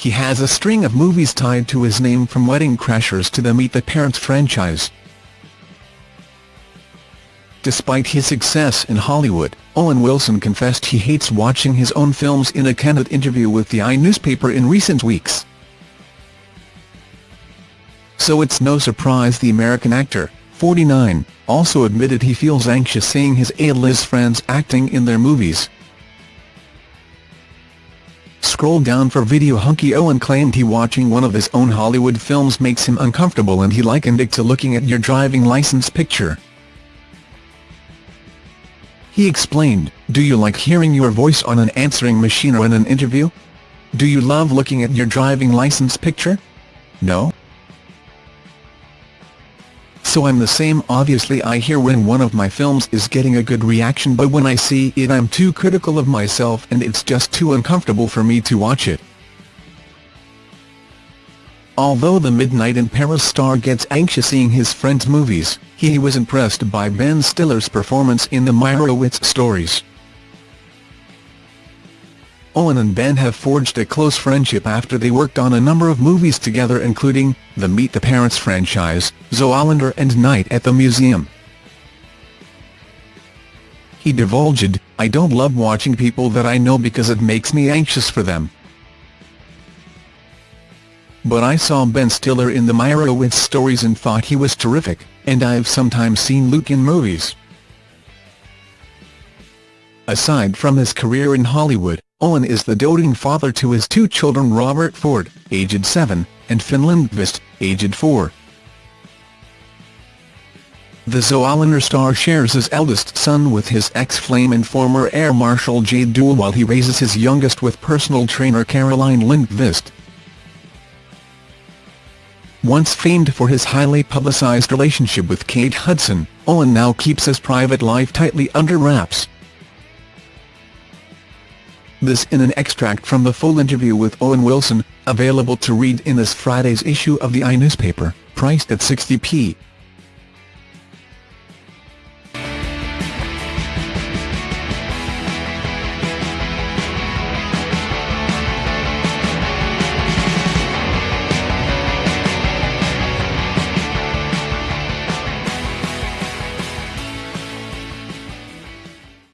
he has a string of movies tied to his name from Wedding Crashers to the Meet the Parents franchise. Despite his success in Hollywood, Owen Wilson confessed he hates watching his own films in a candid interview with the i-newspaper in recent weeks. So it's no surprise the American actor, 49, also admitted he feels anxious seeing his A-list friends acting in their movies. Scroll down for video Hunky Owen claimed he watching one of his own Hollywood films makes him uncomfortable and he likened it to looking at your driving license picture. He explained, do you like hearing your voice on an answering machine or in an interview? Do you love looking at your driving license picture? No? So I'm the same obviously I hear when one of my films is getting a good reaction but when I see it I'm too critical of myself and it's just too uncomfortable for me to watch it. Although the Midnight in Paris star gets anxious seeing his friends' movies, he was impressed by Ben Stiller's performance in the Meyerowitz stories. Owen and Ben have forged a close friendship after they worked on a number of movies together including, the Meet the Parents franchise, Zoolander and Night at the Museum. He divulged, I don't love watching people that I know because it makes me anxious for them. But I saw Ben Stiller in the Meyerowitz stories and thought he was terrific, and I've sometimes seen Luke in movies. Aside from his career in Hollywood, Owen is the doting father to his two children Robert Ford, aged 7, and Finn Lindqvist, aged 4. The Zoolander star shares his eldest son with his ex-flame and former Air Marshal Jade Duell while he raises his youngest with personal trainer Caroline Lindqvist. Once famed for his highly publicized relationship with Kate Hudson, Owen now keeps his private life tightly under wraps. This in an extract from the full interview with Owen Wilson, available to read in this Friday's issue of the i-newspaper, priced at 60p.